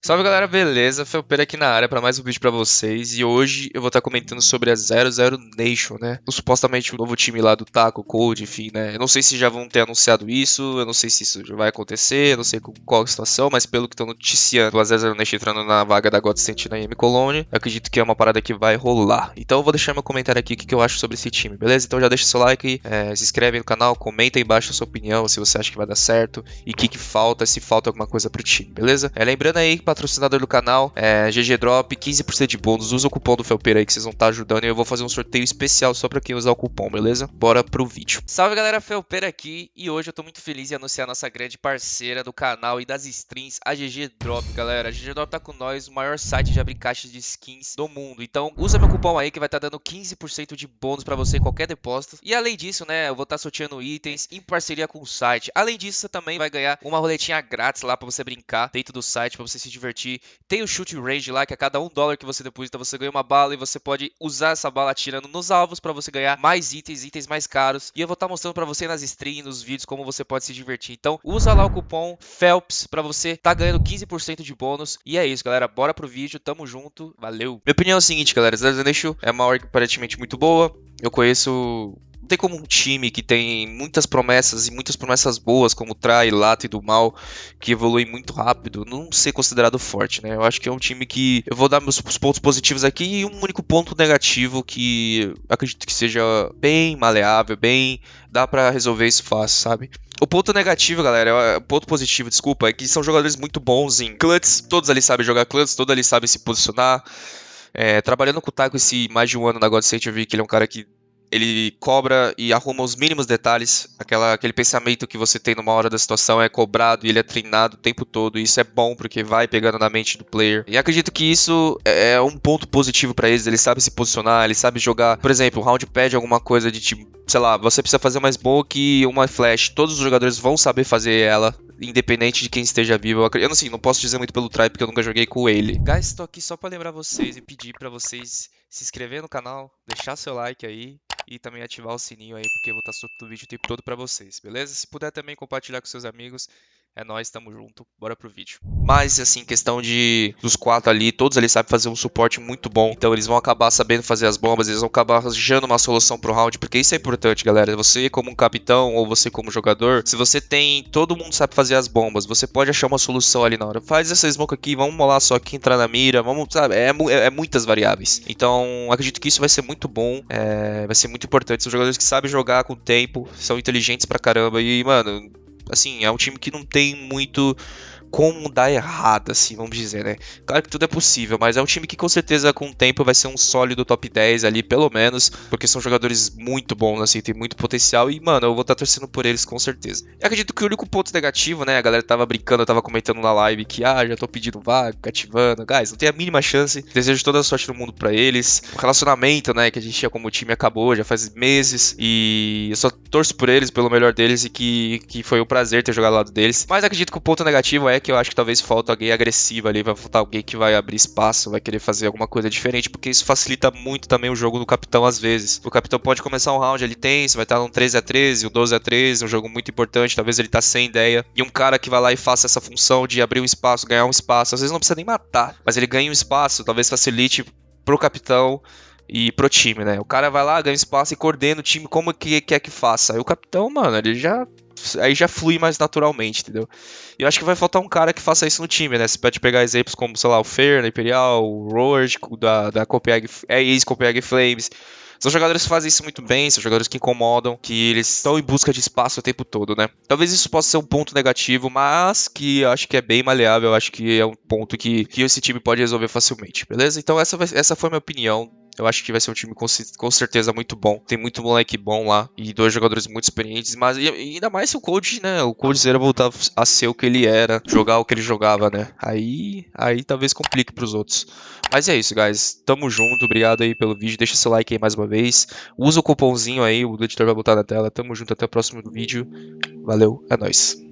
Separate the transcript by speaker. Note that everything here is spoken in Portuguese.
Speaker 1: Salve galera, beleza? Felpeira aqui na área para mais um vídeo para vocês e hoje eu vou estar tá comentando sobre a 00 Nation, né? O, supostamente o novo time lá do Taco, Code, enfim, né? Eu não sei se já vão ter anunciado isso, eu não sei se isso já vai acontecer, eu não sei qual a situação, mas pelo que estão noticiando a 00 Nation entrando na vaga da Godsent na M Colony, eu acredito que é uma parada que vai rolar. Então eu vou deixar meu comentário aqui o que, que eu acho sobre esse time, beleza? Então já deixa seu like, é, se inscreve no canal, comenta aí embaixo a sua opinião, se você acha que vai dar certo e o que, que falta, se falta alguma coisa pro time, beleza? É, lembrando aí, patrocinador do canal é, GG Drop, 15% de bônus. Usa o cupom do Felpeira aí que vocês vão estar tá ajudando. E eu vou fazer um sorteio especial só pra quem usar o cupom, beleza? Bora pro vídeo. Salve galera, Felpeira aqui. E hoje eu tô muito feliz em anunciar a nossa grande parceira do canal e das strings, a GG Drop, galera. A GG Drop tá com nós, o maior site de abrir caixas de skins do mundo. Então usa meu cupom aí que vai estar tá dando 15% de bônus pra você em qualquer depósito. E além disso, né, eu vou estar tá sorteando itens em parceria com o site. Além disso, você também vai ganhar uma roletinha grátis lá pra você brincar dentro do site, pra você se divertir. Tem o shoot range lá, que a cada um dólar que você deposita, você ganha uma bala e você pode usar essa bala atirando nos alvos para você ganhar mais itens, itens mais caros. E eu vou estar tá mostrando para você nas streams, nos vídeos, como você pode se divertir. Então, usa lá o cupom FELPS para você tá ganhando 15% de bônus. E é isso, galera. Bora pro vídeo, tamo junto, valeu. Minha opinião é a seguinte, galera. Zero é uma org aparentemente muito boa. Eu conheço não tem como um time que tem muitas promessas e muitas promessas boas, como Trai, Lato e do Mal, que evolui muito rápido, não ser considerado forte, né? Eu acho que é um time que. Eu vou dar meus pontos positivos aqui e um único ponto negativo que acredito que seja bem maleável, bem. dá para resolver isso fácil, sabe? O ponto negativo, galera, o é, ponto positivo, desculpa, é que são jogadores muito bons em clutch, todos ali sabem jogar clutch, todos ali sabem se posicionar. É, trabalhando com o Taco esse mais de um ano na God State, eu vi que ele é um cara que ele cobra e arruma os mínimos detalhes. Aquela, aquele pensamento que você tem numa hora da situação é cobrado e ele é treinado o tempo todo. E isso é bom porque vai pegando na mente do player. E acredito que isso é, é um ponto positivo para eles. Ele sabe se posicionar, ele sabe jogar. Por exemplo, o round pad alguma coisa de tipo, sei lá, você precisa fazer uma smoke e uma flash. Todos os jogadores vão saber fazer ela independente de quem esteja vivo. Eu, eu não, não posso dizer muito pelo try porque eu nunca joguei com ele. Guys, tô aqui só para lembrar vocês e pedir para vocês se inscrever no canal, deixar seu like aí e também ativar o sininho aí, porque eu vou estar soltando o vídeo o tempo todo para vocês, beleza? Se puder também compartilhar com seus amigos, é nóis, tamo junto, bora pro vídeo. Mas, assim, questão de dos quatro ali, todos ali sabem fazer um suporte muito bom. Então eles vão acabar sabendo fazer as bombas, eles vão acabar arranjando uma solução pro round, porque isso é importante, galera. Você como um capitão ou você como jogador, se você tem, todo mundo sabe fazer as bombas, você pode achar uma solução ali na hora. Faz essa smoke aqui, vamos molar só aqui, entrar na mira, vamos, sabe, é, é, é muitas variáveis. Então, acredito que isso vai ser muito bom, é, vai ser muito importante. São jogadores que sabem jogar com o tempo, são inteligentes pra caramba e, mano, assim, é um time que não tem muito como dar errado, assim, vamos dizer, né? Claro que tudo é possível, mas é um time que com certeza com o tempo vai ser um sólido top 10 ali, pelo menos, porque são jogadores muito bons, assim, tem muito potencial e, mano, eu vou estar tá torcendo por eles com certeza. Eu acredito que o único ponto negativo, né, a galera tava brincando, tava comentando na live que, ah, já tô pedindo vaga, cativando, guys, não tem a mínima chance, desejo toda a sorte do mundo para eles. O relacionamento, né, que a gente tinha como time acabou já faz meses e eu só torço por eles, pelo melhor deles e que, que foi um prazer ter jogado ao lado deles. Mas acredito que o ponto negativo é que eu acho que talvez falta alguém agressivo ali, vai faltar alguém que vai abrir espaço, vai querer fazer alguma coisa diferente, porque isso facilita muito também o jogo do capitão às vezes. O capitão pode começar um round, ele tem, você vai estar num 13 a 13, um 12 a 13, um jogo muito importante, talvez ele tá sem ideia, e um cara que vai lá e faça essa função de abrir um espaço, ganhar um espaço, às vezes não precisa nem matar, mas ele ganha um espaço, talvez facilite pro capitão e pro time, né? O cara vai lá, ganha espaço e coordena o time como que quer que faça. Aí o capitão, mano, ele já aí já flui mais naturalmente, entendeu? E eu acho que vai faltar um cara que faça isso no time, né? Você pode pegar exemplos como, sei lá, o Fer, na Imperial, o Roard, da, da Copenhague, é, ex-Copenhague Flames. São jogadores que fazem isso muito bem, são jogadores que incomodam, que eles estão em busca de espaço o tempo todo, né? Talvez isso possa ser um ponto negativo, mas que eu acho que é bem maleável, eu acho que é um ponto que, que esse time pode resolver facilmente, beleza? Então essa, essa foi a minha opinião eu acho que vai ser um time com, com certeza muito bom. Tem muito moleque bom lá e dois jogadores muito experientes, mas e, ainda mais se o Cold, né? O Cold Zero voltar a ser o que ele era, jogar o que ele jogava, né? Aí, aí talvez complique pros outros. Mas é isso, guys. Tamo junto, obrigado aí pelo vídeo. Deixa seu like aí mais uma vez. Usa o cupomzinho aí, o editor vai botar na tela. Tamo junto, até o próximo vídeo. Valeu, é nóis.